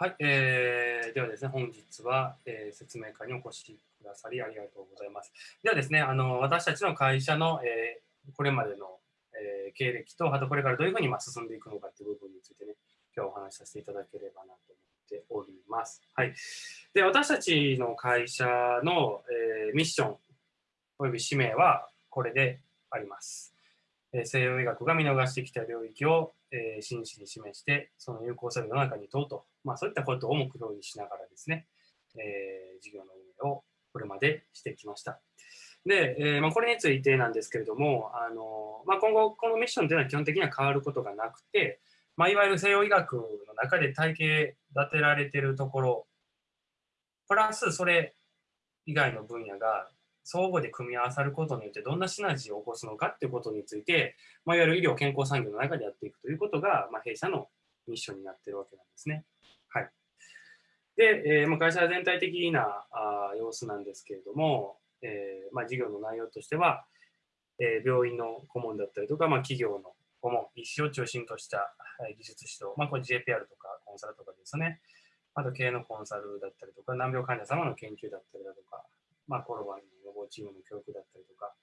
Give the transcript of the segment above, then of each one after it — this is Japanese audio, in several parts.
はい、えー、ではですね、本日は、えー、説明会にお越しくださりありがとうございます。ではですね、あの私たちの会社の、えー、これまでの、えー、経歴と、あとこれからどういうふうに、ま、進んでいくのかという部分についてね、今日お話しさせていただければなと思っております。はい。で、私たちの会社の、えー、ミッションおよび使命はこれであります。西洋医学が見逃してきた領域を、えー、真摯に示して、その有効性を世の中に問うと、まあ、そういったことを目標にしながらですね、えー、事業の運営をこれまでしてきました。で、えーまあ、これについてなんですけれども、あのまあ、今後、このミッションというのは基本的には変わることがなくて、まあ、いわゆる西洋医学の中で体系立てられているところ、プラスそれ以外の分野が相互で組み合わさることによってどんなシナジーを起こすのかっていうことについて、まあ、いわゆる医療健康産業の中でやっていくということが、まあ、弊社のミッションになっているわけなんですね。はい。で、えー、ま、会社全体的なあ様子なんですけれども、えー、まあ、事業の内容としては、えー、病院の顧問だったりとか、まあ、企業の顧問、医師を中心とした技術指導、まあ、これ JPR とかコンサルとかですね。あと経営のコンサルだったりとか、難病患者様の研究だったりだとか、まあ、コロナの防チームの教育だったりとか、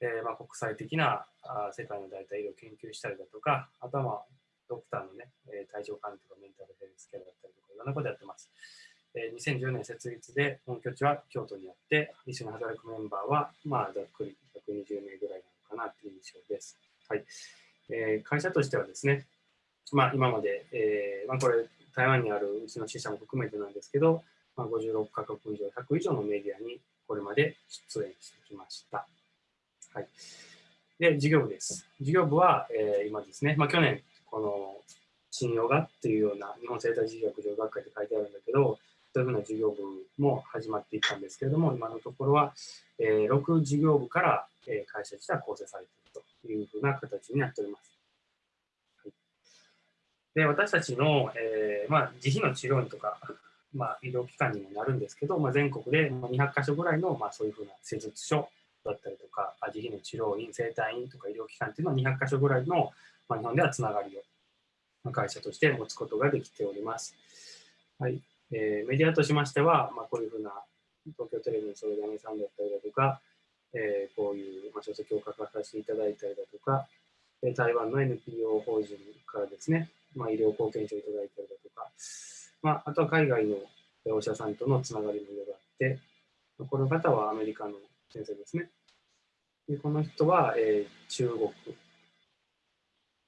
えー、まあ、国際的なあ世界の代替医療を研究したりだとか、あとは、まあ、ドクターのね、えー、体調管理とかメンタルヘルスケアだったりとか、いろんなことやってます。えー、2010年設立で本拠地は京都にあって、一緒に働くメンバーは、まあ、ざっくり120名ぐらいなのかなという印象です。はい。えー、会社としてはですね、まあ、今まで、えーまあ、これ、台湾にあるうちの支社も含めてなんですけど、まあ、56カ国以上、100以上のメディアにこれまで出演してきました。はい。で、事業部です。事業部は、えー、今ですね、まあ、去年、この信用がっていうような日本生態事業学上学会って書いてあるんだけど、そういうふうな事業部も始まっていったんですけれども、今のところは、えー、6事業部から、えー、会社自体は構成されているというふうな形になっております。はい、で私たちの、えーまあ、自費の治療院とか、まあ、医療機関にもなるんですけど、まあ、全国で200か所ぐらいの、まあ、そういうふうな施術所だったりとか、自費の治療院、生体院とか医療機関っていうのは200か所ぐらいの、まあ、日本ではつながりを会社として持つことができております。はいえー、メディアとしましては、まあ、こういうふうな東京テレビの相談さんだったりだとか、えー、こういう、まあ、書籍を書かさせていただいたりだとか、台湾の NPO 法人からですね、まあ、医療貢献書をいただいたりだとか、まあ、あとは海外のお医者さんとのつながりもいろいろあって、この方はアメリカの先生ですね。でこの人は、えー、中国。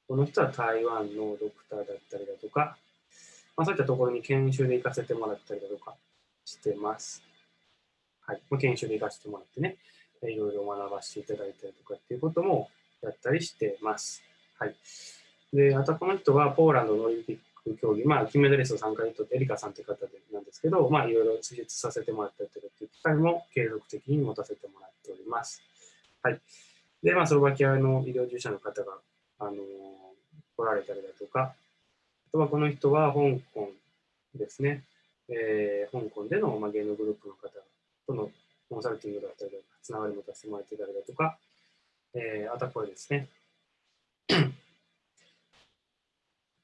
この人は台湾のドクターだったりだとか、まあ、そういったところに研修で行かせてもらったりだとかしてます。はい。研修で行かせてもらってね、いろいろ学ばせていただいたりとかっていうこともやったりしてます。はい。で、あとこの人はポーランドのオリンピッ競技、まあ、金メダリスト3回とってエリカさんという方でなんですけど、まあ、いろいろ施術させてもらったりとかっていう機会も継続的に持たせてもらっております。はい。で、まあ、スロバキアの医療従事者の方が、あのー、来られたりだとか、あとはこの人は香港ですね。えー、香港での、まあ、芸能グループの方とのコンサルティングだったりだとか、つながり持たせてもらってたりだとか、えー、あとはこれですね。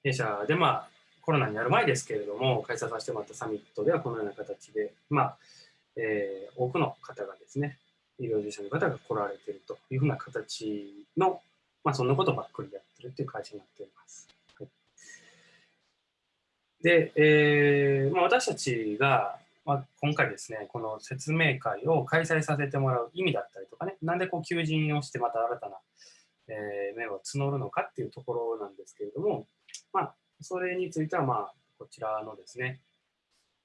弊社で、まあ、コロナになる前ですけれども、開催させてもらったサミットではこのような形で、まあ、えー、多くの方がですね、医療従事者の方が来られているというふうな形の、まあ、そんなことばっかりやってるという会社になっております。はい、で、えーまあ、私たちが、まあ、今回ですね、この説明会を開催させてもらう意味だったりとかね、なんでこう求人をしてまた新たな、えー、面を募るのかっていうところなんですけれども、まあ、それについては、まあ、こちらのですね、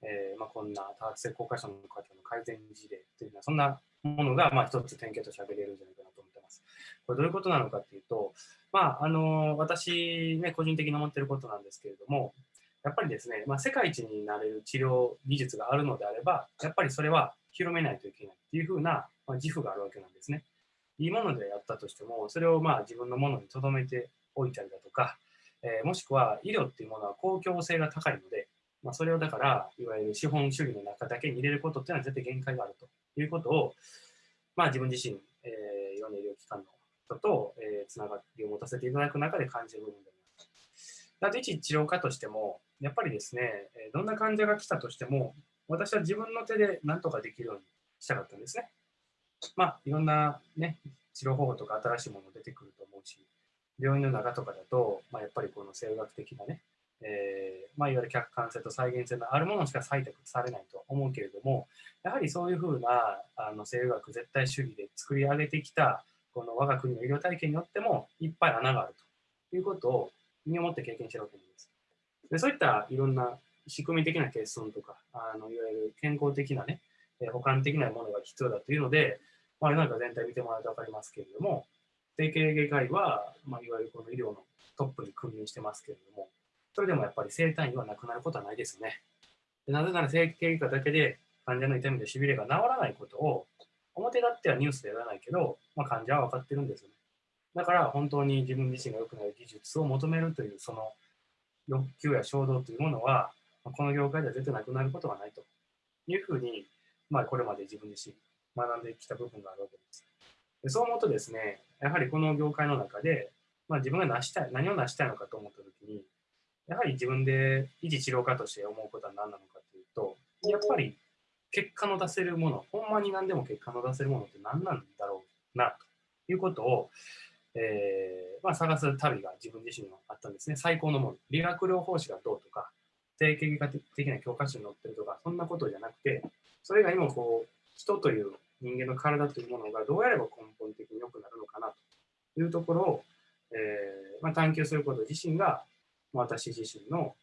えー、まあ、こんな多発性硬化症の方の改善事例というのは、そんなものが、まあ、一つ典型として挙げれるんじゃないかなと思ってます。これどういうことなのかっていうと、まあ、あの、私、ね、個人的に思っていることなんですけれども、やっぱりですね、まあ、世界一になれる治療技術があるのであれば、やっぱりそれは広めないといけないっていうふうな、まあ、自負があるわけなんですね。いいものでやったとしても、それをまあ自分のものに留めておいたりだとか、えー、もしくは医療っていうものは公共性が高いので、まあ、それをだから、いわゆる資本主義の中だけに入れることっていうのは絶対限界があるということを、まあ、自分自身、えー、いろんな医療機関の人と、えー、つながりを持たせていただく中で感じる部分であります。あと、一治療家としても、やっぱりですね、どんな患者が来たとしても、私は自分の手で何とかできるようにしたかったんですね。まあ、いろんなね、治療方法とか新しいもの出てくると思うし、病院の中とかだと、まあ、やっぱりこの生学的なね、えー、まあ、いわゆる客観性と再現性のあるものしか採択されないと思うけれども、やはりそういうふうなあの生学絶対主義で作り上げてきたこの我が国の医療体系によってもいっぱい穴があるということを身をもって経験してるわけなんです。でそういったいろんな仕組み的な欠損とか、あのいわゆる健康的なね、えー、補完的なものが必要だというので、まあ、世の中全体見てもらうと分かりますけれども、整形外科医は、まあ、いわゆるこの医療のトップに君臨してますけれども、それでもやっぱり生体院はなくなることはないですよね。でなぜなら整形外科だけで患者の痛みでしびれが治らないことを表立ってはニュースでやらないけど、まあ、患者は分かってるんですよね。だから本当に自分自身が良くなる技術を求めるというその欲求や衝動というものは、この業界では絶対なくなることはないというふうに、まあ、これまで自分自身学んできた部分があるわけです。でそう思うとですね、やはりこの業界の中で、まあ、自分が成したい、何を成したいのかと思ったときに、やはり自分で維持治療家として思うことは何なのかというと、やっぱり結果の出せるもの、ほんまに何でも結果の出せるものって何なんだろうな、ということを、えーまあ、探す旅が自分自身にあったんですね。最高のもの。理学療法士がどうとか、定型外科的な教科書に載ってるとか、そんなことじゃなくて、それ以外にもこう、人という人間の体というものがどうやれば根本的に良くなるのかなというところを、えーまあ、探求すること自身が、私自身の、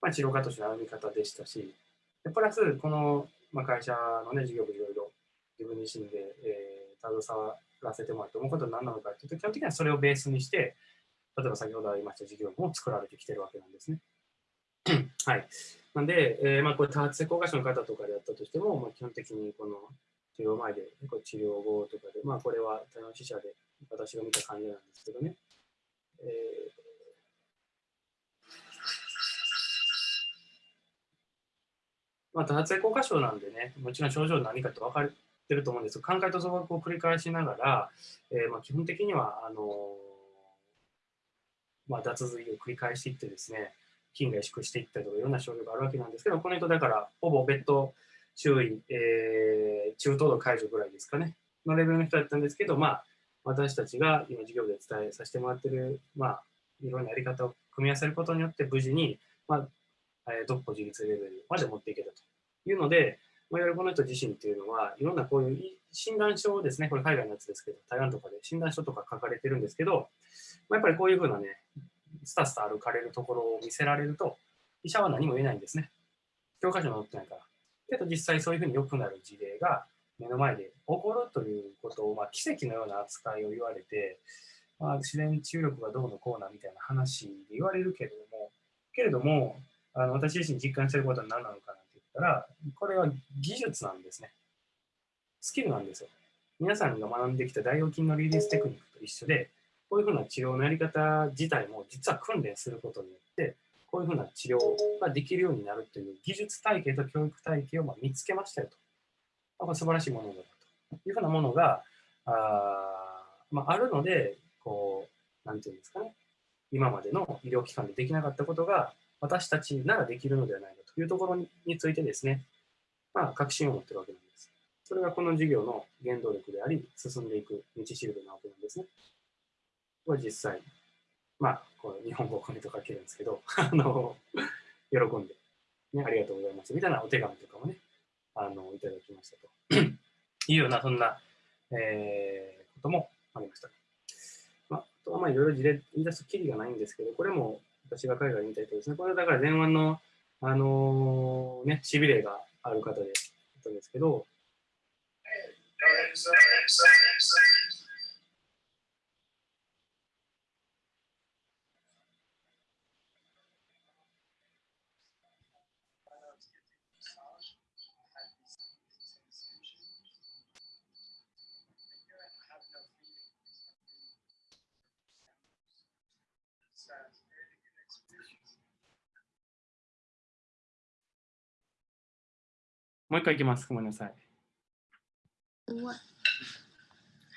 まあ、治療家としての歩み方でしたし、プラス、この、まあ、会社のね、事業部いろいろ自分自身で、えー、携わらせてもらって思うことは何なのかというと、基本的にはそれをベースにして、例えば先ほどありました事業部も作られてきてるわけなんですね。はい。なんで、えー、まあ、これ多発性硬化症の方とかであったとしても、まあ、基本的にこの治療前で、これ治療後とかで、まあ、これは多様死者で私が見た感じなんですけどね。えーまあ、多発性硬化症なんでね、もちろん症状何かって分かってると思うんですが、寛解と増額を繰り返しながら、えー、まあ基本的には、あのー、まあ、脱髄を繰り返していってですね、筋が萎縮していったりとかいろんな症状があるわけなんですけど、この人だからほぼベッド周囲、えー、中等度解除ぐらいですかね、のレベルの人だったんですけど、まあ、私たちが今授業で伝えさせてもらってる、まあ、いろんなやり方を組み合わせることによって無事に、まあ、えー、独歩自立レベルまで持っていけたというので、まあ、いわゆるこの人自身っていうのは、いろんなこういう診断書ですね、これ海外のやつですけど、台湾とかで診断書とか書かれてるんですけど、まあ、やっぱりこういうふうなね、スタスタ歩かれるところを見せられると、医者は何も言えないんですね。教科書に載ってないから。けど実際そういうふうに良くなる事例が目の前で起こるということを、まあ、奇跡のような扱いを言われて、まあ、自然治癒力がどうのこうなみたいな話で言われるけれども、けれども、あの私自身実感してることは何なのかなって言ったら、これは技術なんですね。スキルなんですよ。皆さんが学んできた大腰筋のリリーステクニックと一緒で、こういうふうな治療のやり方自体も実は訓練することによって、こういうふうな治療ができるようになるという技術体系と教育体系をま見つけましたよと。これ素晴らしいものだというふうなものが、あ,、まあ、あるので、こう、なんていうんですかね、今までの医療機関でできなかったことが、私たちならできるのではないかというところについてですね、まあ、確信を持ってるわけなんです。それがこの授業の原動力であり、進んでいく道しるべなわけなんですね。これ実際、まあ、こう日本語をコメント書けるんですけど、あの、喜んで、ね、ありがとうございますみたいなお手紙とかもね、あの、いただきましたと。いうような、そんな、えー、こともありました。まあ、あとはまあいろいろ事例言い出すきりがないんですけど、これも私が海外に見た人ですね。これはだから前腕の、あのー、ね、しびれがある方で、ですけど、もう一回いきます。ごめんなさい。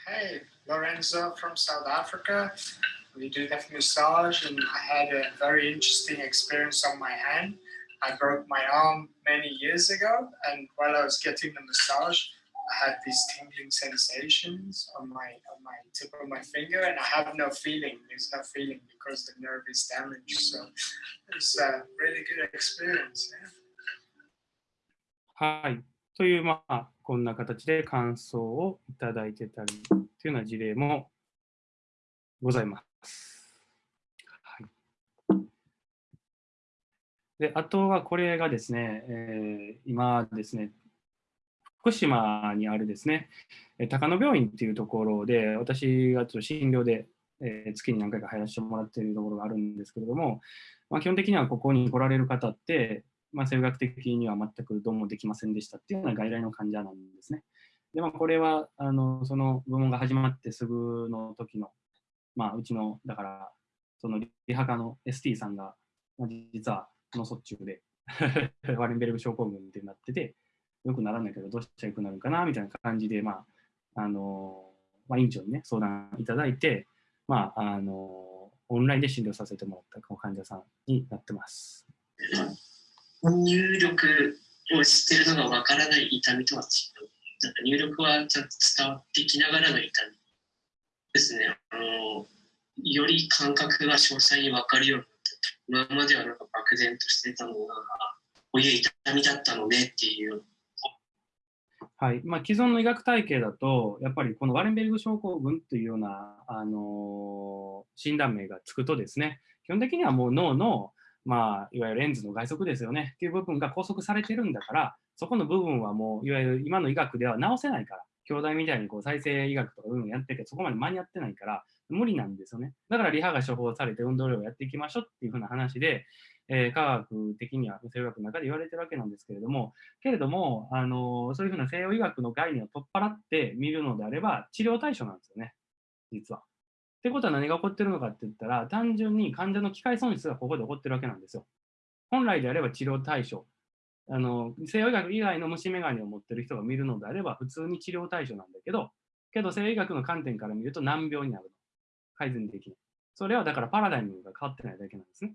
Hey, Lorenzo from South Africa. we did a massage, and I had a very interesting experience on my hand. I broke my arm many years ago, and while I was getting the massage, I had these tingling sensations on my on my tip of my finger, and I have no feeling. There's no feeling because the nerve is damaged. So it's a really good experience. Yeah. はい。という、まあ、こんな形で感想をいただいてたりというような事例もございます。はい、であとはこれがですね、えー、今ですね、福島にあるですね、高野病院っていうところで、私がちょっと診療で、えー、月に何回か入らせてもらっているところがあるんですけれども、まあ、基本的にはここに来られる方って、まあ、生学的には全くどうもできませんでしたっていうような外来の患者なんですね。で、まあ、これはあのその部門が始まってすぐの時の、まあ、うちの、だから、そのリハ科の ST さんが、まあ、実は脳卒中で ワレンベルグ症候群ってなってて、よくならないけど、どうしたらよくなるかなみたいな感じで、まあ、あの、まあ、院長にね、相談いただいて、まあ、あの、オンラインで診療させてもらった患者さんになってます。入力をしてるのがわからない痛みとは違う。なんか入力はちゃんと伝わってきながらの痛みですね。あのより感覚が詳細に分かるようになって今まではなんか漠然としてたのが、こういう痛みだったのねっていう。はいまあ、既存の医学体系だと、やっぱりこのワレンベルグ症候群というような、あのー、診断名がつくとですね、基本的にはもう脳のまあ、いわゆるレンズの外側ですよねっていう部分が拘束されてるんだから、そこの部分はもう、いわゆる今の医学では治せないから、兄弟みたいにこう再生医学とかうのやってるけど、そこまで間に合ってないから、無理なんですよね。だからリハが処方されて運動量をやっていきましょうっていうふうな話で、えー、科学的には西洋医学の中で言われてるわけなんですけれども、けれども、あのー、そういうふうな西洋医学の概念を取っ払って見るのであれば、治療対象なんですよね、実は。ってことは何が起こってるのかって言ったら、単純に患者の機械損失がここで起こってるわけなんですよ。本来であれば治療対象。あの西洋医学以外の虫眼鏡を持ってる人が見るのであれば普通に治療対象なんだけど、けど西洋医学の観点から見ると難病になるの。改善できない。それはだからパラダイムが変わってないだけなんですね。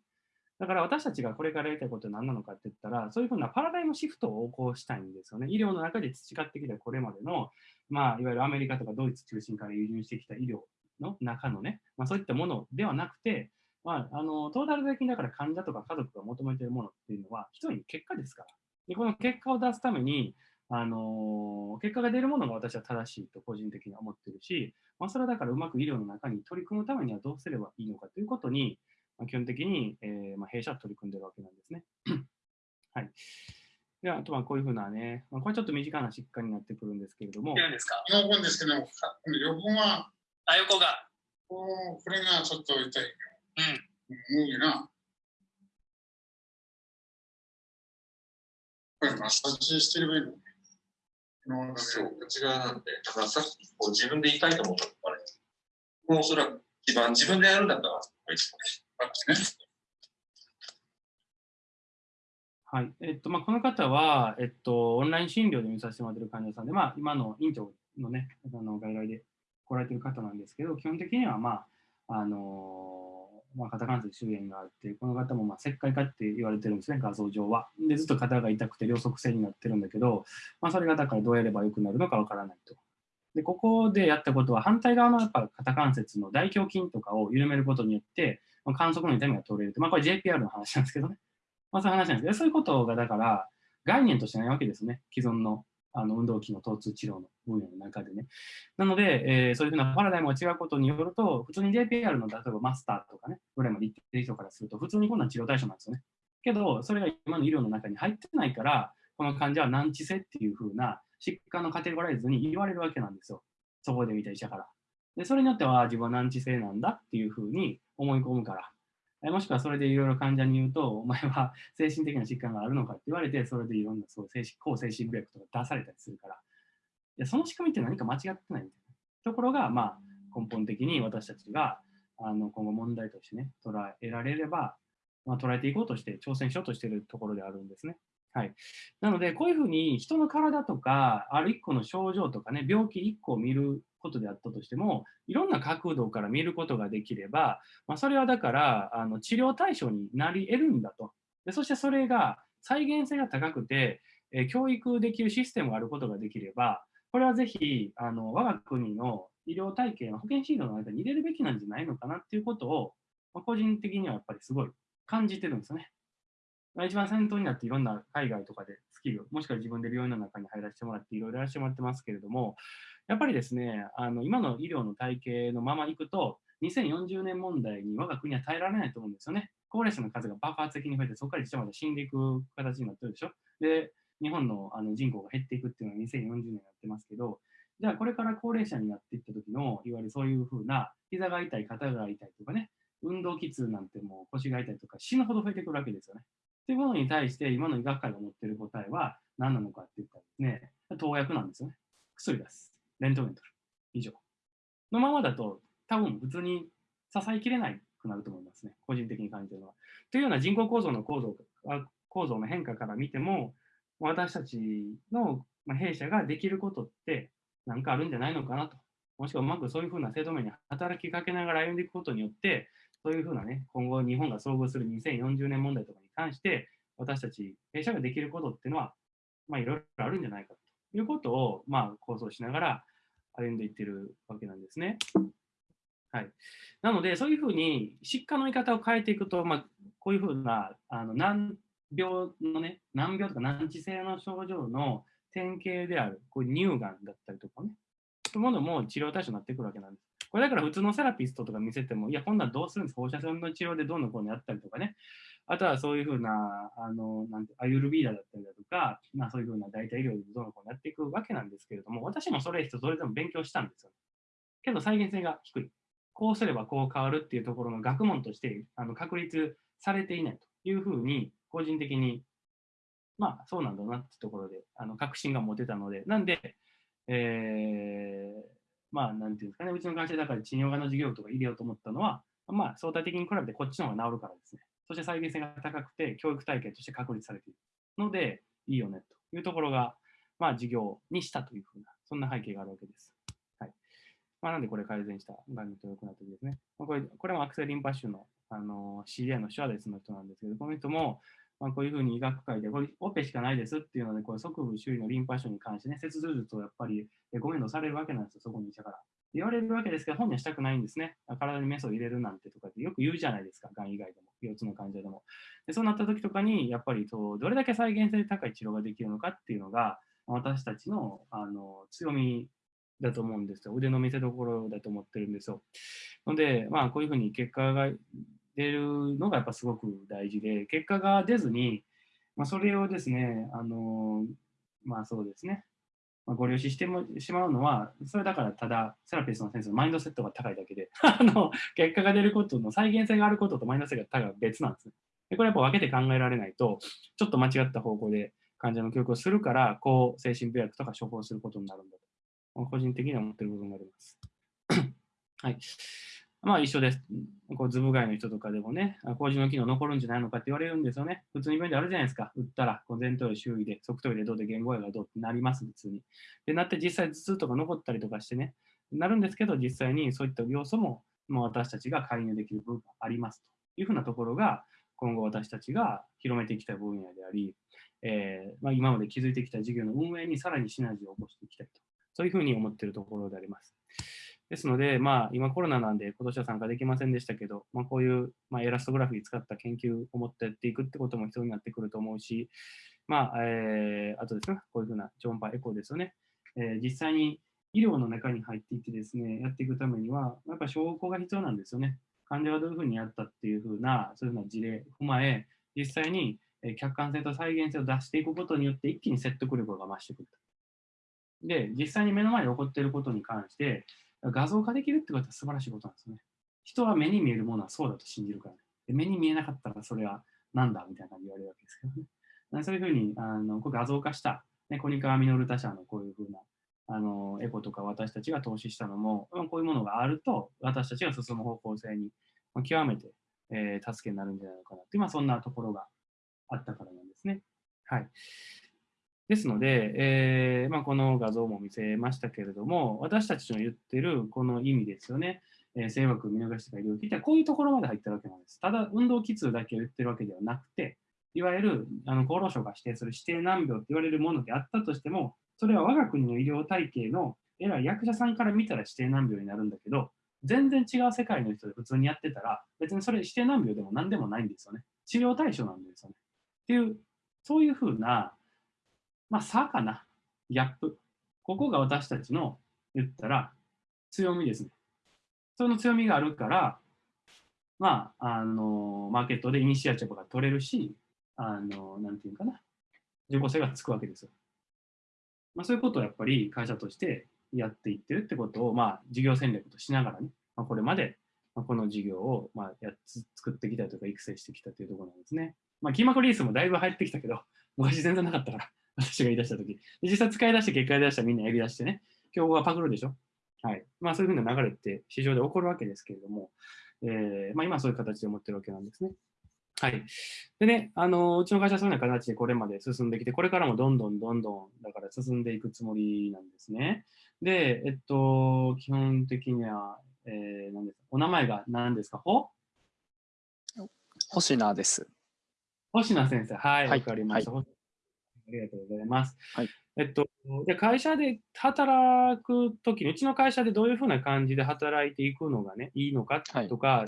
だから私たちがこれからやりたいことは何なのかって言ったら、そういうふうなパラダイムシフトを起こしたいんですよね。医療の中で培ってきたこれまでの、まあ、いわゆるアメリカとかドイツ中心から輸入してきた医療の中のね、まあ、そういったものではなくて、まあ、あのトータル的にだから患者とか家族が求めているものっていうのは、一人結果ですから。でこの結果を出すために、あの結果が出るものが私は正しいと個人的には思ってるし、まあ、それはだからうまく医療の中に取り組むためにはどうすればいいのかということに、まあ、基本的に、えーまあ、弊社は取り組んでるわけなんですね。はい。では、あとはこういうふうなね、まあ、これちょっと短な疾患になってくるんですけれども。何ですか本ですけど、横はあ、横が。これがちょっと痛い。うん。無理な。これマッサージしてればいいのそう、内側なんで、だからさっきこう自分で痛いと思ったから、もうおそらく一番自分でやるんだったら、こいつね。はい。えっと、まあ、この方は、えっと、オンライン診療で見させてもらっている患者さんで、まあ、今の院長のね、あの外来で来られてる方なんですけど、基本的には、まあ、あのまあ、肩関節周辺があって、この方もまあ石灰化って言われてるんですね、画像上は。で、ずっと肩が痛くて両側性になってるんだけど、まあ、それがだからどうやれば良くなるのかわからないと。で、ここでやったことは、反対側のやっぱ肩関節の大胸筋とかを緩めることによって、まあ、観測の痛みが取れると。まあ、これ JPR の話なんですけどね。まあ、そういう話なんですけど、そういうことがだから概念としてないわけですね、既存のあの運動器の疼痛治療の分野の中でね。なので、えー、そういうふうなパラダイムが違うことによると、普通に JPR の例えばマスターとかね、ぐらいまで行ってる人からすると、普通にこんな治療対象なんですよね。けど、それが今の医療の中に入ってないから、この患者は難治性っていうふうな疾患のカテゴライズに言われるわけなんですよ。そこで見た医者から。で、それによっては自分は難治性なんだっていうふうに思い込むから。もしくはそれでいろいろ患者に言うと、お前は精神的な疾患があるのかって言われて、それでいろんなそう精神抗精神病薬とか出されたりするから、やその仕組みって何か間違ってないみたいなところが、まあ、根本的に私たちがあの今後問題としてね、捉えられれば、まあ、捉えていこうとして、挑戦しようとしているところであるんですね。はい、なので、こういうふうに人の体とか、ある一個の症状とかね、病気一個を見ることであったとしても、いろんな角度から見ることができれば、まあ、それはだからあの治療対象になり得るんだと。でそしてそれが再現性が高くて、え教育できるシステムがあることができれば、これはぜひあの我が国の医療体系の保険診療の間に入れるべきなんじゃないのかなっていうことを、まあ個人的にはやっぱりすごい感じてるんですよね。まあ一番先頭になっていろんな海外とかでスキル、もしくは自分で病院の中に入らせてもらっていろいろやらせてもらってますけれども、やっぱりですね、あの今の医療の体系のままいくと、2040年問題に我が国は耐えられないと思うんですよね。高齢者の数が爆発的に増えて、そこから一まで死んでいく形になってるでしょ。で、日本のあの人口が減っていくっていうのは2040年やってますけど、じゃあこれから高齢者になっていった時の、いわゆるそういうふうな、膝が痛い、肩が痛いとかね、運動喫痛なんてもう腰が痛いとか死ぬほど増えてくるわけですよね。というものに対して、今の医学界が持っている答えは何なのかって言ったらですね、投薬なんですよね。薬です。レントゲン取る。以上。のままだと、多分普通に支えきれないくなると思いますね。個人的に感じるのは。というような人口構造の構造構造の変化から見ても、私たちの弊社ができることって何かあるんじゃないのかなと。もしくはうまくそういうふうな制度面に働きかけながら歩んでいくことによって、そういうふうなね、今後日本が遭遇する2040年問題とかに関して、私たち弊社ができることっていうのは、まあいろいろあるんじゃないかということを、まあ構想しながら歩んでいってるわけなんですね。はい。なので、そういうふうに疾患の言い方を変えていくと、まあ、こういうふうな、あの、病のね、難病とか難治性の症状の典型である、こう乳がんだったりとかね、そういうものも治療対象になってくるわけなんです。これだから普通のセラピストとか見せても、いや、こんなんどうするんです放射線の治療でどうのこうのやったりとかね。あとはそういうふうな、あの、なんて、アユルビーダだったりだとか、まあそういうふうな代替医療でどうのこうやっていくわけなんですけれども、私もそれ一つそれでも勉強したんですよ。けど再現性が低い。こうすればこう変わるっていうところの学問としてあの確立されていないというふうに、個人的に、まあそうなんだなってところで、あの確信が持てたので、なんで、えー、まあなんていうんですかね、うちの会社だから治療科の授業とか入れようと思ったのは、まあ相対的に比べてこっちの方が治るからですね。そして再現性が高くて、教育体系として確立されているので、いいよねというところが、まあ事業にしたというふうな、そんな背景があるわけです。まあ、なんでこれ改善したがんにと良くなった時ですね。まあ、これこれもアクセリンパ腫のあの CA のシュアデスの人なんですけど、この人も、まあ、こういうふうに医学界で、これオペしかないですっていうので、これ側部周囲のリンパ腫に関してね、切除術をやっぱりえご面倒されるわけなんですよ、そこに医者から。言われるわけですけど、本人はしたくないんですね。体にメスを入れるなんてとかってよく言うじゃないですか、がん以外でも、腰痛の患者でも。でそうなった時とかに、やっぱりそうどれだけ再現性高い治療ができるのかっていうのが、私たちのあの強みだと思うんですよ。腕の見せ所だと思ってるんですよ。ので、まあ、こういうふうに結果が出るのがやっぱすごく大事で、結果が出ずに、まあ、それをですね、あのまあそうですね、まあ、ご了承してもしまうのは、それだからただ、セラピストの先生のマインドセットが高いだけで、あの結果が出ることの再現性があることとマインドセットが高い別なんです。でこれやっぱ分けて考えられないと、ちょっと間違った方向で患者の教育をするから、こう精神病薬とか処方することになるんだと。個人的には思ってる部分があります。はい。まあ一緒です。こうズブ外の人とかでもね、あ麹の機能残るんじゃないのかって言われるんですよね。普通に病院であるじゃないですか。打ったら、こう前頭葉周囲で、側頭葉でどうで言語野がどうってなります、普通に。で、なって実際頭痛とか残ったりとかしてね、なるんですけど、実際にそういった要素も、もう私たちが介入できる部分がありますというふうなところが、今後私たちが広めていきたい分野であり、えーまあ、今まで築いてきた事業の運営にさらにシナジーを起こしていきたいと。そういうふうに思っているところであります。ですので、まあ、今コロナなんで今年は参加できませんでしたけど、まあ、こういう、まあ、エラストグラフィー使った研究を持ってやっていくってことも必要になってくると思うし、まあ、えー、あとですね、こういうふうな超音波エコーですよね。えー、実際に医療の中に入っていってですね、やっていくためには、やっぱ証拠が必要なんですよね。患者がどういうふうにやったっていうふうな、そういうふうな事例を踏まえ、実際に客観性と再現性を出していくことによって一気に説得力が増してくると。で、実際に目の前で起こっていることに関して、画像化できるってことは素晴らしいことなんですよね。人は目に見えるものはそうだと信じるから、ね、で目に見えなかったらそれはなんだみたいな感じ言われるわけですけどね。そういうふうにあの画像化した、ね、コニカミノルタ社のこういうふうなあのエコとか私たちが投資したのも、こういうものがあると私たちが進む方向性に極めて、えー、助けになるんじゃないのかなって、まあ、そんなところがあったからなんですね。はい。ですので、えーまあ、この画像も見せましたけれども、私たちの言ってるこの意味ですよね。えー、性枠見逃しとか医療機ってこういうところまで入ってるわけなんです。ただ、運動機痛だけを言ってるわけではなくて、いわゆるあの厚労省が指定する指定難病と言われるものであったとしても、それは我が国の医療体系の偉い役者さんから見たら指定難病になるんだけど、全然違う世界の人で普通にやってたら、別にそれ指定難病でも何でもないんですよね。治療対象なんですよね。っていう、そういうふうな、まあ、差かな、ギャップ。ここが私たちの言ったら強みですね。その強みがあるから、まあ、あの、マーケットでイニシアチブが取れるし、あの、なんていうかな、自己性がつくわけですよ。まあ、そういうことをやっぱり会社としてやっていってるってことを、まあ、事業戦略としながらね、まあ、これまで、まあ、この事業を、まあ、やつ作ってきたというか育成してきたというところなんですね。まあ、キーマクリースもだいぶ入ってきたけど、昔全然なかったから、私が言い出したとき。実際使い出して結果出したらみんなやり出してね、競合がパクるでしょ？はい。まあそういうふうな流れって市場で起こるわけですけれども、えー、まあ今そういう形で持ってるわけなんですね。はい。でね、あの、うちの会社はそういうような形でこれまで進んできて、これからもどんどんどんどん、だから進んでいくつもりなんですね。で、えっと、基本的には、えー、何ですか、お名前が何ですか？ほ？星名です。星名先生。はい、わ、はいかりました、ありがとうございます。はい。えっと、で会社で働くときに、うちの会社でどういうふうな感じで働いていくのがね、いいのかはいとか、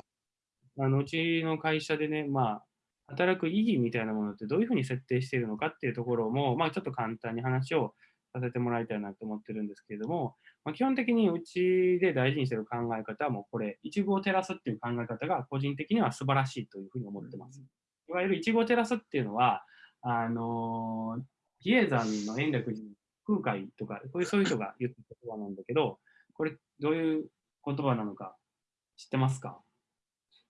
あのうちの会社でね、まあ、働く意義みたいなものってどういうふうに設定しているのかっていうところも、まあ、ちょっと簡単に話をさせてもらいたいなと思ってるんですけれども、まあ、基本的にうちで大事にしている考え方はもうこれ、一部を照らすっていう考え方が個人的には素晴らしいというふうに思ってます。いわゆる一部を照らすっていうのは、あのー比叡山の延暦寺空海とか、こういうそういう人が言った言葉なんだけど、これどういう言葉なのか知ってますか？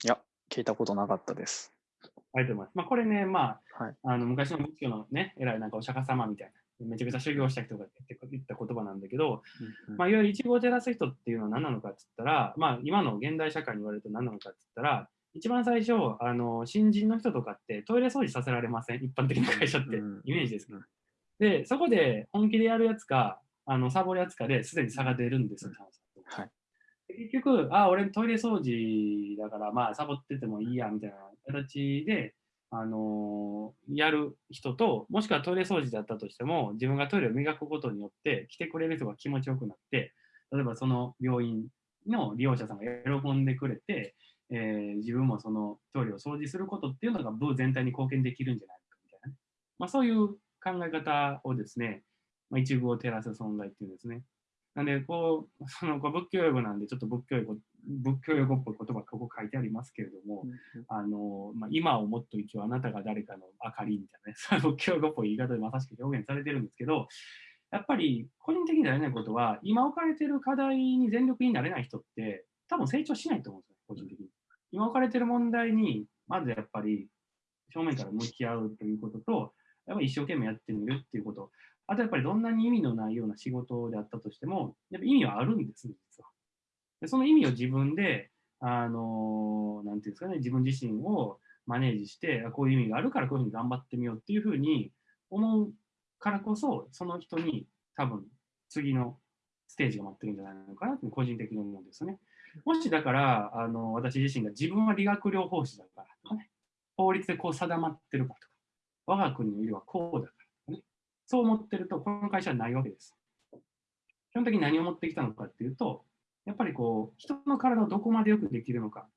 いや、聞いたことなかったです。ありがとうございます。まあ、これね、まあ、はい。あの昔の仏教のね、偉いなんかお釈迦様みたいな、めちゃくちゃ修行した人が言った言葉なんだけど、まあ、いわゆる一語を照らす人っていうのは何なのかって言ったら、まあ、今の現代社会に言われると何なのかって言ったら、一番最初、あの新人の人とかってトイレ掃除させられません？一般的な会社って。うんイメージですけどうん。で、そこで本気でやるやつか、あのサボるやつかですでに差が出るんですよ、はい。結局、あ、俺トイレ掃除だから、まあ、サボっててもいいや、みたいな形で、あのーやる人と、もしくはトイレ掃除だったとしても、自分がトイレを磨くことによって、来てくれる人が気持ちよくなって、例えばその病院の利用者さんが喜んでくれて、えー自分もそのトイレを掃除することっていうのが部全体に貢献できるんじゃないかみたいなね、まあ、そういう考え方をですね、まあ、一部を照らす存在っていうんですね。なんで、こう、そのこう仏教用語なんで、ちょっと仏教用語仏教用語っぽい言葉がここ書いてありますけれども、あのまあ、今をもっと生きようあなたが誰かの明かりみたいなね、そういう仏教用語っぽい言い方でまさしく表現されてるんですけど、やっぱり個人的になれないことは、今置かれてる課題に全力になれない人って、多分成長しないと思うんですよ、個人的に。今置かれてる問題に、まずやっぱり正面から向き合うということと、やっぱり一生懸命やってみるっていうこと。あとやっぱりどんなに意味のないような仕事であったとしても、やっぱ意味はあるんですね、実は。でその意味を自分で、あのなんていうんですかね、自分自身をマネージして、こういう意味があるからこういうふうに頑張ってみようっていうふうに思うからこそ、その人に多分次のステージが待ってるんじゃないのかなって個人的に思うんですよね。もしだから、あの私自身が自分は理学療法士だからとかね、法律でこう定まってるかとか、我が国の医療はこうだからとかね、そう思ってると、この会社はないわけです。基本的に何を持ってきたのかっていうと、やっぱりこう、人の体をどこまでよくできるのか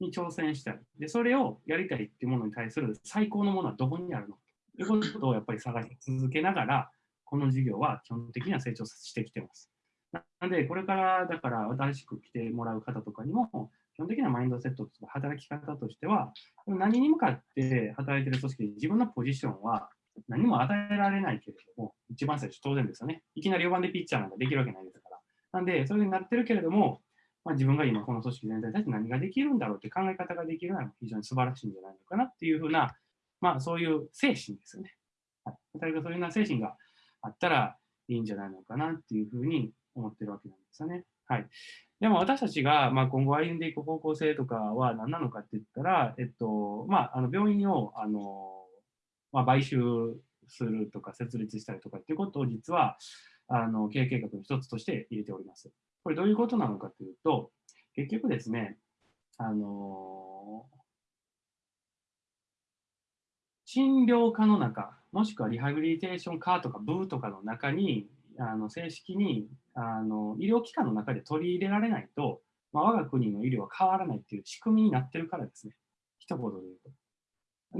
に挑戦したい。で、それをやりたいっていうものに対する最高のものはどこにあるのということをやっぱり探し続けながら、この事業は基本的には成長してきてます。なので、これからだから新しく来てもらう方とかにも、基本的なマインドセットとか働き方としては、何に向かって働いてる組織で自分のポジションは何も与えられないけれども、一番最初当然ですよね。いきなり4番でピッチャーなんかできるわけないですから。なんで、そういうふうになってるけれども、まあ、自分が今この組織全体に対して何ができるんだろうって考え方ができるのは非常に素晴らしいんじゃないのかなっていうふうな、まあそういう精神ですよね。はい。そういうような精神があったらいいんじゃないのかなっていうふうに思ってるわけなんですよね。はい。でも私たちが、まあ、今後歩んでいく方向性とかは何なのかって言ったら、えっと、まあ、あの病院を、あの、まあ、買収するとか設立したりとかっていうことを実はあの経営計画の一つとして入れております。これどういうことなのかというと、結局ですね、あの診療科の中、もしくはリハビリテーション科とか部とかの中に、あの正式にあの医療機関の中で取り入れられないと、まあ、我が国の医療は変わらないっていう仕組みになってるからですね。一言で言うと。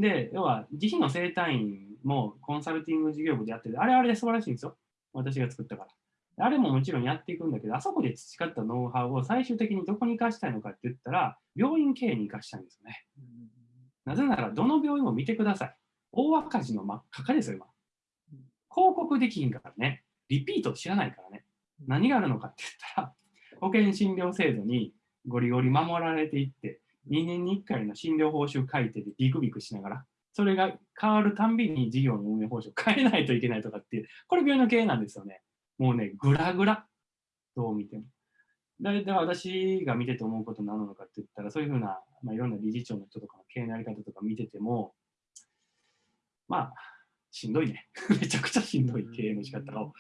で、要は、自費の生体院もコンサルティング事業部でやってて、あれあれで素晴らしいんですよ。私が作ったから。あれももちろんやっていくんだけど、あそこで培ったノウハウを最終的にどこに生かしたいのかって言ったら、病院経営に生かしたいんですよね。なぜなら、どの病院も見てください。大赤字の真っ赤かですよ、今。広告できひんからね。リピート知らないからね。何があるのかって言ったら、保険診療制度にゴリゴリ守られていって、2年に1回の診療報酬改定でビクビクしながら、それが変わるたんびに事業の運営報酬を変えないといけないとかっていう、これ病院の経営なんですよね。もうね、ぐらぐら。どう見ても。だいたい私が見てて思うことなのかって言ったら、そういうふうな、まあ、いろんな理事長の人とかの経営のやり方とか見てても、まあ、しんどいね。めちゃくちゃしんどい経営の仕方を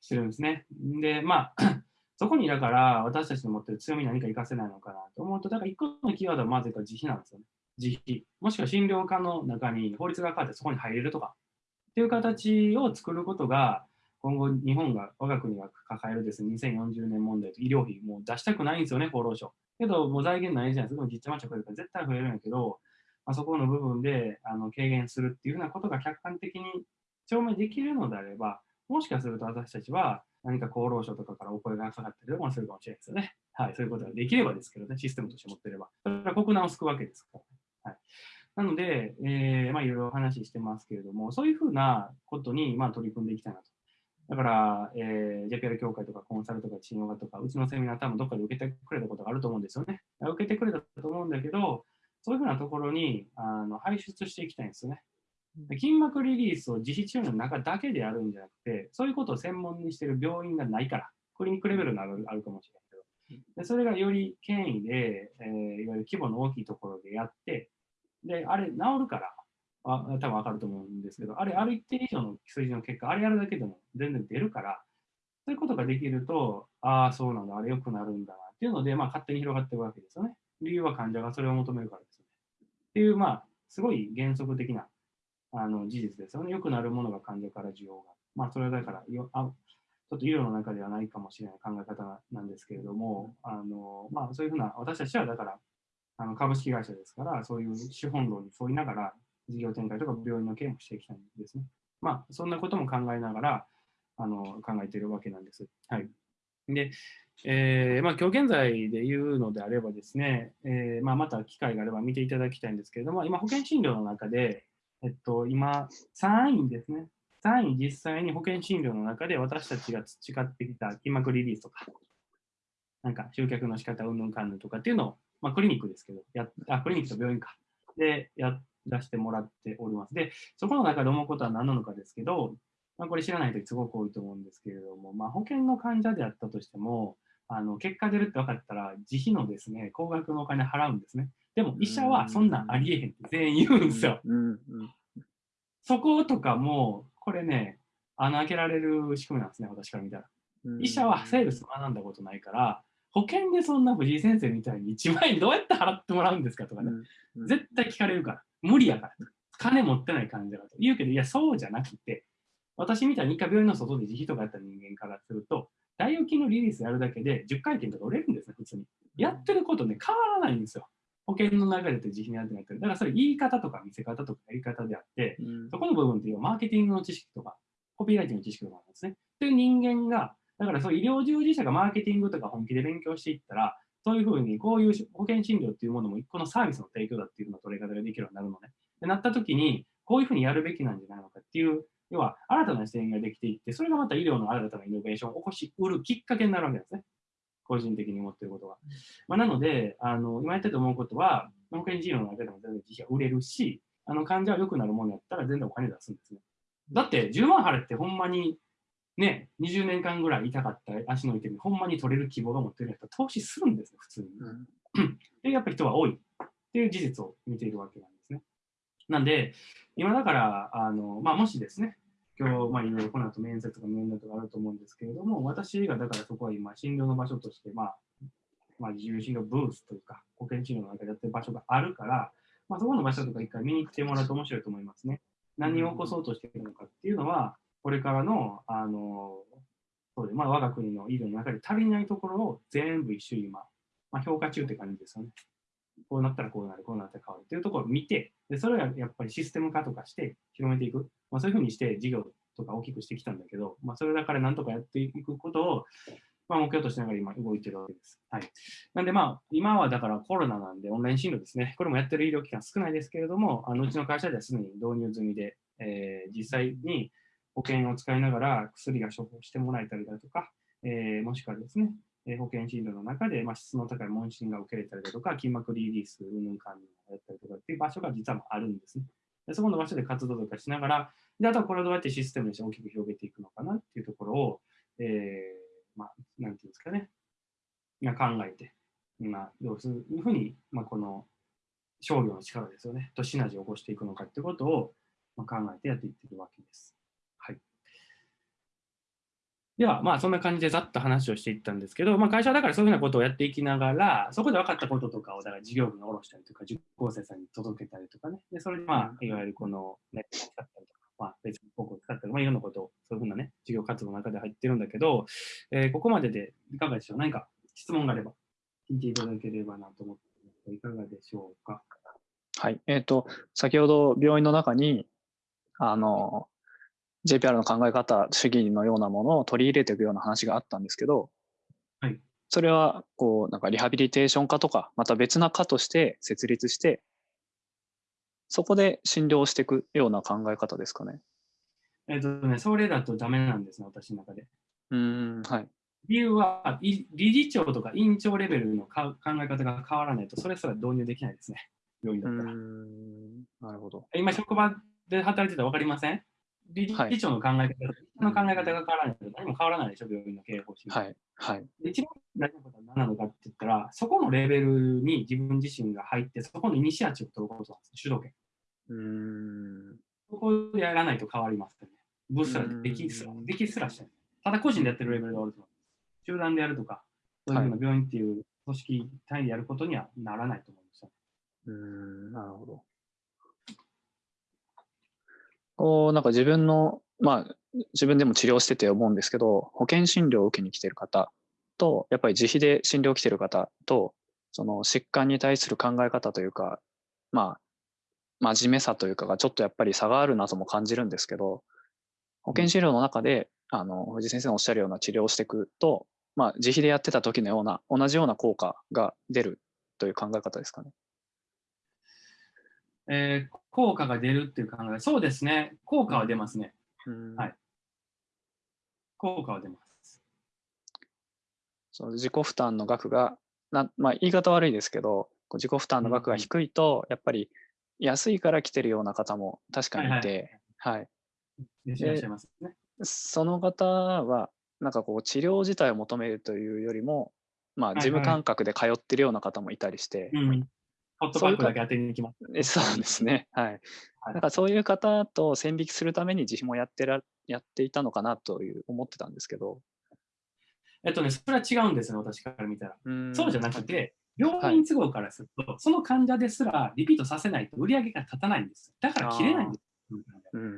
してるんですね。で、まあ、そこにだから私たちの持ってる強み何か活かせないのかなと思うと、だから一個のキーワードはまずか自費なんですよね。自費。もしくは診療科の中に法律が変わってそこに入れるとか。っていう形を作ることが、今後日本が、我が国が抱えるですね、2040年問題と医療費もう出したくないんですよね、厚労省。けど、もう財源ないじゃないですか。実ちまちゃ増えるから絶対増えるんやけど、まあ、そこの部分であの軽減するっていうようなことが客観的に証明できるのであれば、もしかすると私たちは何か厚労省とかからお声がかかったりとかするかもしれないですよね。はい、そういうことができればですけどね、システムとして持ってれば。それは国難を救うわけですから、はい。なので、えー、まあいろいろ話ししてますけれども、そういうふうなことにまあ取り組んでいきたいなと。だから、えー、JPL 協会とかコンサルとか信用画とか、うちのセミナー多分どっかで受けてくれたことがあると思うんですよね。受けてくれたと思うんだけど、そういうふうなところにあの排出していきたいんですよね。筋膜リリースを自費治療の中だけでやるんじゃなくて、そういうことを専門にしている病院がないから、クリニックレベルのあるあるかもしれないけど、でそれがより権威で、えー、いわゆる規模の大きいところでやって、で、あれ治るから、あ多分わかると思うんですけど、あれある一定以上の数字の結果、あれやるだけでも全然出るから、そういうことができると、ああ、そうなんだ、あれ良くなるんだなっていうので、まあ、勝手に広がっていくわけですよね。理由は患者がそれを求めるからです。っていう、まあ、すごい原則的なあの事実ですよね。良くなるものが患者から需要が。まあ、それはだからよあ、ちょっと医療の中ではないかもしれない考え方なんですけれども、あのまあ、そういうふうな、私たちはだから、あの株式会社ですから、そういう資本論に沿いながら、事業展開とか病院の経営もしていきたいんですね。まあ、そんなことも考えながら、あの考えているわけなんです。はい。で、えーまあ、今日現在で言うのであればですね、えーまあ、また機会があれば見ていただきたいんですけれども、今、保険診療の中で、えっと、今、3位ですね。3位実際に保険診療の中で私たちが培ってきた筋膜リリースとか、なんか集客の仕方、うんぬんかんぬんとかっていうのを、まあ、クリニックですけど、やあクリニックと病院か、でやらせてもらっております。で、そこの中で思うことは何なのかですけど、まあ、これ知らないとすごく多いと思うんですけれども、まあ、保険の患者であったとしても、あの結果出るって分かったら、自費のですね、高額のお金払うんですね。でも医者はそんなんありえへんって全員言うんですよ。そことかも、これね、穴開けられる仕組みなんですね、私から見たら。うん。医者はセールス学んだことないから、保険でそんな藤井先生みたいに1万円どうやって払ってもらうんですかとかね、うん絶対聞かれるから、無理やから、金持ってない患者だと。言うけど、いや、そうじゃなくて、私みたいに一回病院の外で自費とかやった人間からすると、大腰筋のリリースやるだけで10回転とか売れるんですね、普通に。やってることね、変わらないんですよ。保険の流れと自費にやってなってる。だからそれ言い方とか見せ方とかやり方であって、うんそこの部分っていうのはマーケティングの知識とか、コピーライティングの知識とかなんですね。という人間が、だからそう医療従事者がマーケティングとか本気で勉強していったら、そういうふうにこういう保険診療っていうものも一個のサービスの提供だっていうのを取り方ができるようになるのね。でなった時に、こういうふうにやるべきなんじゃないのかっていう、要は新たな視点ができていって、それがまた医療の新たなイノベーションを起こしうるきっかけになるわけですね。個人的に思ってることは。まあ、なので、あの今やってて思うことは、保険診療の中でも全然自費が売れるし、あの患者は良くなるものやったら全然お金出すんですね。だって10万払ってほんまにね、20年間ぐらい痛かった足の痛み、ほんまに取れる希望が持ってるやつは投資するんですよ、普通に。うんで、やっぱり人は多いっていう事実を見ているわけなんで。なんで、今だから、あのまあ、もしですね、今日、まあ、いろいろこの後面接とか面談とかあると思うんですけれども、私がだからそこは今、診療の場所として、まあ、まあ、自由診療ブースというか、保険診療の中でやってる場所があるから、まあ、そこの場所とか一回見に来てもらうと面白いと思いますね。何を起こそうとしているのかっていうのは、これからの、あの、そうでまあ、我が国の医療の中で足りないところを全部一種今、まあ、評価中って感じですよね。こうなったらこうなる、こうなったら変わるっていうところを見て、でそれをやっぱりシステム化とかして広めていく。まあ、そういうふうにして事業とか大きくしてきたんだけど、まあ、それだからなんとかやっていくことを、まあ、目標としながら今動いてるわけです。はい。なんでまあ、今はだからコロナなんでオンライン診療ですね。これもやってる医療機関少ないですけれども、あのうちの会社ではすでに導入済みで、えー実際に保険を使いながら薬が処方してもらえたりだとか、えーもしくはですね、保険診療の中で、まあ、質の高い問診が受けれたりだとか、筋膜リリース、うんぬんかんぬんをやったりとかっていう場所が実はあるんですね。でそこの場所で活動とかしながら、であとはこれをどうやってシステムにして大きく広げていくのかなっていうところを、えーまあ、なんていうんですかね、まあ考えて、まあ、どうするふうに、まあ、この商業の力ですよね、とシナジーを起こしていくのかってことを、ま、考えてやっていってるわけです。では、まあ、そんな感じでざっと話をしていったんですけど、まあ、会社だからそういうふうなことをやっていきながら、そこで分かったこととかを、だから事業部に下ろしたりとか、受講生さんに届けたりとかね、でそれで、まあ、いわゆるこのネットを使ったりとか、まあ、別に広告を使ったり、まあ、いろんなことを、そういうふうなね、事業活動の中で入ってるんだけど、えーここまででいかがでしょう？何か質問があれば、聞いていただければなと思っていかがでしょうか？はい。えっ、と、先ほど病院の中に、あの、JPR の考え方、主義のようなものを取り入れていくような話があったんですけど、はい。それは、こう、なんかリハビリテーション科とか、また別な科として設立して、そこで診療していくような考え方ですかね。えっ、とね、それだとダメなんですね、私の中で。うーん、はい。理由は、い理事長とか院長レベルのか考え方が変わらないと、それすら導入できないですね、病院だったら。ん、なるほど。今、職場で働いてたら分かりません？理はい事長の考え方、の考え方が変わらないと何も変わらないでしょ、病院の経営方針。はい、はい。で一番大事なことは何なのかって言ったら、そこのレベルに自分自身が入って、そこのイニシアチブを取ることなんです、主導権。うーん、そこでやらないと変わりますよね。ブースすらできすらう、んできすらしてない。ただ個人でやってるレベルであると思。集団でやるとか、そういうふうな病院っていう組織単位でやることにはならないと思いますよ。うーん、なるほど。こう、なんか自分の、まあ、自分でも治療してて思うんですけど、保険診療を受けに来てる方と、やっぱり自費で診療来てる方と、その疾患に対する考え方というか、まあ、真面目さというかがちょっとやっぱり差があるなとも感じるんですけど、保険診療の中で、あの、藤井先生のおっしゃるような治療をしていくと、まあ、自費でやってた時のような、同じような効果が出るという考え方ですかね。えー効果が出るっていう考え、そうですね、効果は出ますね。うんはい効果は出ます。その自己負担の額がな、まあ、言い方悪いですけど、自己負担の額が低いと、やっぱり安いから来てるような方も確かにいて、はいいらっしゃいますね。その方は、なんかこう治療自体を求めるというよりも、まあ、はい事務感覚で通ってるような方もいたりして、うん。ホットパックだけ当てに行きます。えそうですね。はい。はいなんかそういう方と線引きするために自費もやってらやっていたのかなという思ってたんですけど。えっとね、それは違うんですよ、私から見たら。うんそうじゃなくて、病院都合からすると、その患者ですらリピートさせないと売り上げが立たないんです。だから切れないんです。うんうん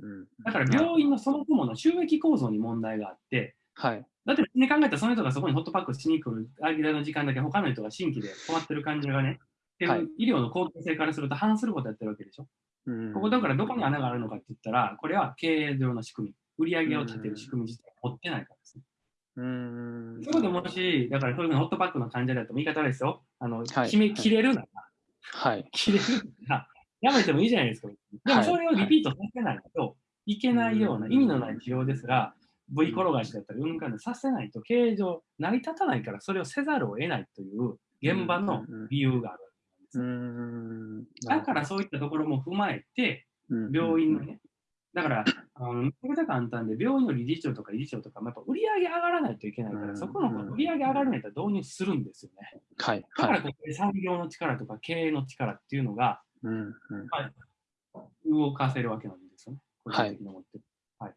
うん。だから病院のそもそもの収益構造に問題があって、はい。だって、ね、考えたらその人がそこにホットパックしに来る間の時間だけ他の人が新規で困ってる患者がね、っていうはい。医療の公共性からすると反することやってるわけでしょ？うん。ここだからどこに穴があるのかって言ったら、これは経営上の仕組み、売り上げを立てる仕組み自体を持ってないからですね。うん。そこでもし、だからそういうふうなホットパックの患者だと言い方ですよ。あの、はい。決め、切れるなら、はい。切れるなら、やめてもいいじゃないですか。でもそれをリピートさせないといけないようなはい意味のない治療ですら、V 転がしだったり、うんかんさせないと経営上成り立たないから、それをせざるを得ないという現場の理由があるです。ん。だからそういったところも踏まえて、病院のね、だから、あのめちゃくちゃ簡単で、病院の理事長とか理事長とかもやっぱ売り上げ上がらないといけないから、うんそこの売り上げ上がるんやったら導入するんですよね。はい。だかはい。らここで産業の力とか経営の力っていうのがうんうん動かせるわけなんですよね。個人的に思ってる。はい。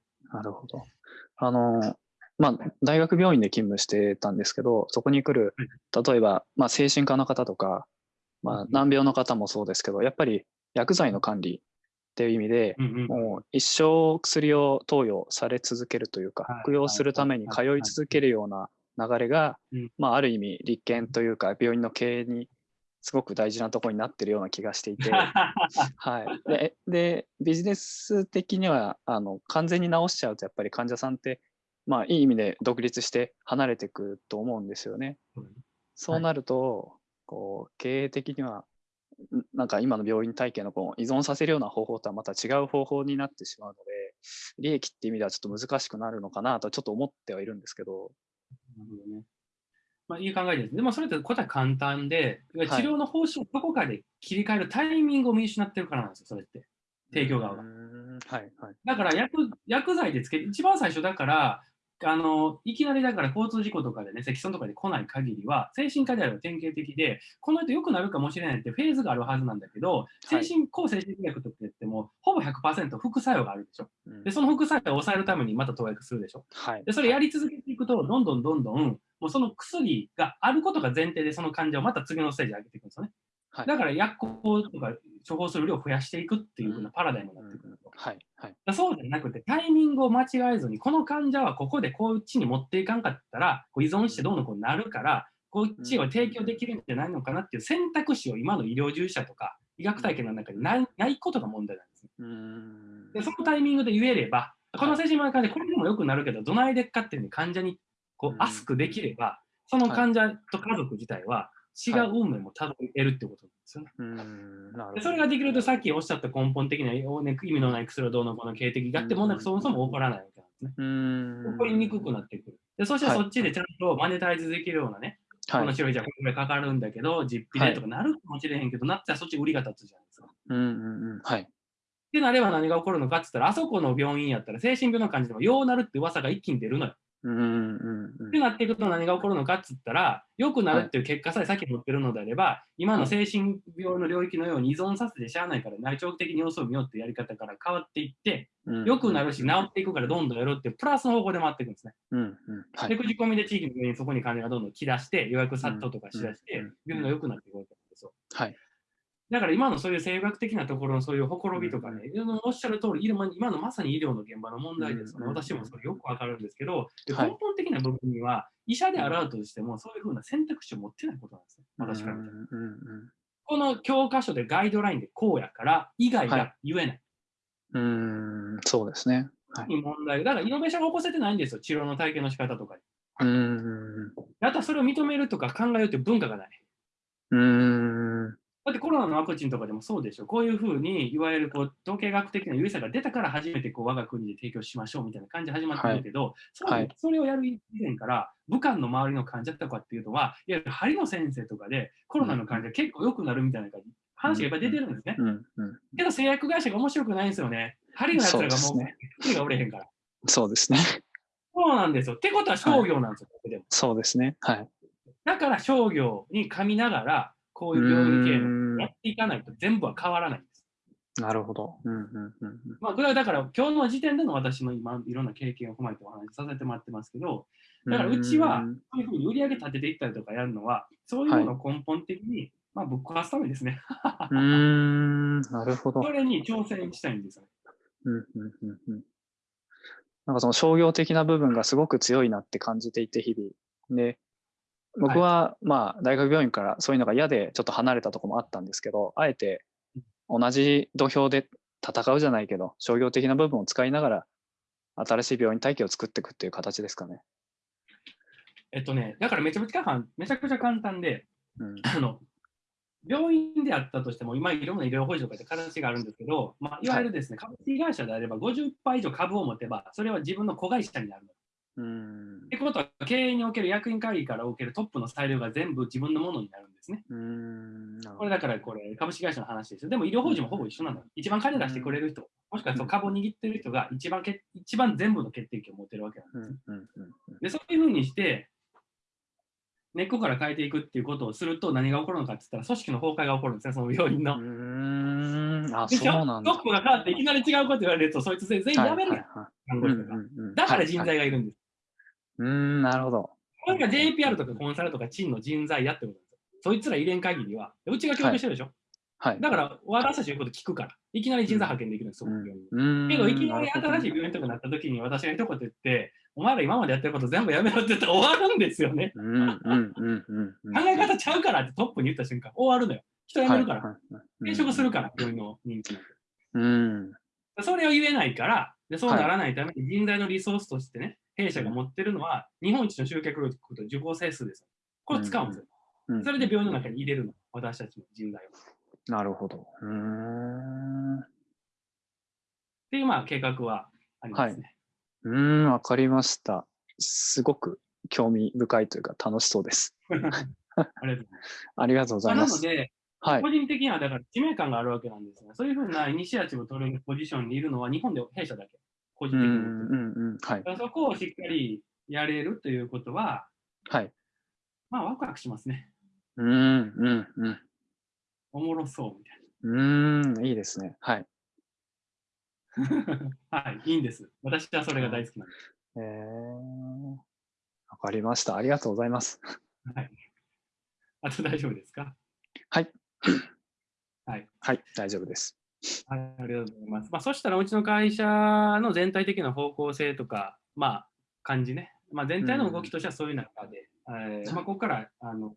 あの、まあ、大学病院で勤務してたんですけど、そこに来る、例えば、まあ、精神科の方とか、まあ、難病の方もそうですけど、やっぱり薬剤の管理っていう意味で、うんうん。もう一生薬を投与され続けるというかはい、服用するために通い続けるような流れがうん、まあ、ある意味、立憲というか、病院の経営にすごく大事なところになってるような気がしていて、はい、ででビジネス的にはあの完全に治しちゃうとやっぱり患者さんって、まあ、いい意味で独立して離れていくと思うんですよね。そうなると、こう経営的にはんなんか今の病院体系のこう依存させるような方法とはまた違う方法になってしまうので利益っていう意味ではちょっと難しくなるのかなとちょっと思ってはいるんですけど。なるほどね。まあ、いい考えです。でもそれって答え簡単で、治療の方針をどこかで切り替えるタイミングを見失ってるからなんですよ、それって。提供側がはいはい。だから薬薬剤でつけ一番最初だから、あのいきなりだから交通事故とかでね、積損とかで来ない限りは、精神科であれば典型的で、この人良くなるかもしれないってフェーズがあるはずなんだけど、精神、抗精神薬とか言っても、ほぼ100%副作用があるでしょ。うんで、その副作用を抑えるためにまた投薬するでしょ。はいで、それやり続けていくと、どんどんどんどん、もうその薬があることが前提で、その患者をまた次のステージに上げていくんですよね。はいだから薬効とか処方する量を増やしていくっていう風なパラダイムになってくると。はいはい。だからそうじゃなくて、タイミングを間違えずに、この患者はここでこっちに持っていかんかったら、こう依存してどうのこうなるから、こっちを提供できるんじゃないのかなっていう選択肢を今の医療従事者とか医学体系の中にないないことが問題なんですね。うーんで、そのタイミングで言えれば、この精神科の患者、これでもよくなるけど、どないでっかっていうふうに患者にこううんアスクできれば、その患者と家族自体は違う運命もたどり得るってことですよね。でそれができると、さっきおっしゃった根本的な、ね、意味のない薬をどうのこうの経営的があってもなく、そもそも起こらないわけなんですね。起こりにくくなってくる。でそしてはいそっちでちゃんとマネタイズできるようなね、こはいの治療費じゃこれかかるんだけど、実費でとかなるかもしれへんけど、なったらそっち売りが立つじゃないですか。うんうんうんはいってなれば何が起こるのかって言ったら、あそこの病院やったら精神病の患者でもようなるって噂が一気に出るのよ。うんうんうんってなっていくと何が起こるのかって言ったら、良くなるっていう結果さえ先持ってるのであれば、今の精神病の領域のように依存させてしゃあないから内長期的に様子を見ようっていうやり方から変わっていって、うん良くなるし治っていくからどんどんやろうっていうプラスの方向で回っていくんですね。うんうん。はい。で、口コミで地域の病院にそこに患者がどんどん来だして、予約殺到とかしだして病院が良くなっていくわけなんですよ。はいだから今のそういう生学的なところのそういうほころびとかね、おっしゃる通り、今今のまさに医療の現場の問題ですよね。うん私もそれよくわかるんですけど、根本的な部分には、医者であるとしても、そういうふうな選択肢を持ってないことなんですね。私から見たら。うんうんこの教科書でガイドラインでこうやから、以外が言えない。うんうーんそうですねはいに問題だから、イノベーションが起こせてないんですよ。治療の体験の仕方とかに。うーんあとはそれを認めるとか考えるという文化がない。うーんだってコロナのワクチンとかでもそうでしょ。こういうふうに、いわゆるこう統計学的な優位さが出たから初めてこう我が国で提供しましょうみたいな感じで始まってるけど、はいそれをやる以前から、武漢の周りの患者とかっていうのは、いわゆる針の先生とかでコロナの患者結構良くなるみたいな感じ話がいっぱい出てるんですね。けど製薬会社が面白くないんですよね。針のやつらがもうね、針が売れへんから。そうですねそうなんですよ。ってことは商業なんですよ、ここでも。そうですねはいだから商業に噛みながら、こういう病院経営のやっていかないと全部は変わらないんです。なるほどうんうんうんうんまあ、これはだから今日の時点での私の今いろんな経験を踏まえてお話しさせてもらってますけど、だからうちはうんそういうふうに売り上げ立てていったりとかやるのは、そういうのを根本的に、まあ、ぶっ壊すためですね。うーんなるほどそれに挑戦したいんですよね。うんうんうんうんなんかその商業的な部分がすごく強いなって感じていて、日々。で、僕はまあ大学病院からそういうのが嫌でちょっと離れたところもあったんですけど、あえて同じ土俵で戦うじゃないけど、商業的な部分を使いながら新しい病院体系を作っていくっていう形ですかね。えっとね、だからめちゃめちゃ簡単めちゃくちゃ簡単で、うん。あの病院であったとしても、今いろんな医療法人とかで形があるんですけど、まあ、いわゆるですね、株式会社であれば50%以上株を持てば、それは自分の子会社になる。うーんってことは、経営における役員会議からおけるトップの裁量が全部自分のものになるんですね。うーんこれだからこれ株式会社の話ですよ。でも医療法人もほぼ一緒なの。一番金出してくれる人、もしくはその株を握ってる人が一番け一番全部の決定権を持ってるわけなんです。どうんで、そういうふうにして、根っこから変えていくっていうことをすると何が起こるのかって言ったら組織の崩壊が起こるんですね、その病院の。うーんあ、そうなんだ。トップが変わっていきなり違うこと言われると、そいつ全員辞めるやん。だかから人材がいるんです。うーん、なるほど。これが JPR とかコンサルとかチンの人材やってこと。そいつら入れん限りは、うちが協力してるでしょ。はい。だから私たちのこと聞くから、いきなり人材派遣できるんですよ、うん病院けど、いきなり新しい病院とかになった時に私が一言言って、お前ら今までやってること全部やめろって言ったら終わるんですよね。うんうんうんうんうん。考え方ちゃうからってトップに言った瞬間、終わるのよ。人辞めるから、転職するから、病院の人気なんてうん。それを言えないから、でそうならないために人材のリソースとしてね、弊社が持ってるのは、日本一の集客力と受講整数ですよ。これ使うんですよ。うんそれで病院の中に入れるの、私たちの人材を。っなるほど。うーん。うていう、まあ、計画はありますね。ーん、わかりました。すごく興味深いというか楽しそうです。ありがとうございます。ありがとうございます。まあなので、はい個。人的にはだから使命感があるわけなんですね。そういうふうなイニシアチブを取るポジションにいるのは日本で弊社だけ。個人的にうん。はいそこをしっかりやれるということは、はい。まあ、ワクワクしますね。うんうんうん。おもろそうみたいうーん、いいですね。はい。な。はい、いいんです。私はそれが大好きなんです。えー、わかりました。ありがとうございます。はい。あと大丈夫ですか？はい。はい。はい、大丈夫です。はい、ありがとうございます。まあ、そしたらうちの会社の全体的な方向性とか、まあ、感じね。まあ、全体の動きとしてはそういう中で、えーまあ、ここから、あの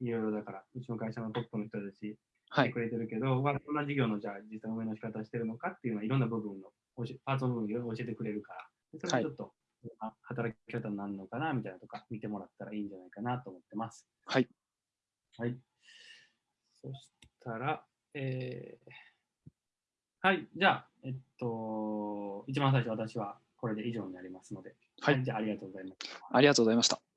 いろいろだから、うちの会社のトップの人たちはい。くれてるけど、まあ、どんな事業のじゃあ実際運営の仕方してるのかっていうのはいろんな部分のパーツの部分を教えてくれるから、それをちょっと、あ働き方になるのかなみたいなとか見てもらったらいいんじゃないかなと思ってます。はい。はい。そしたら、えーはい、じゃあ、えっと、一番最初私はこれで以上になりますので、はいじゃあありがとうございます。ありがとうございました。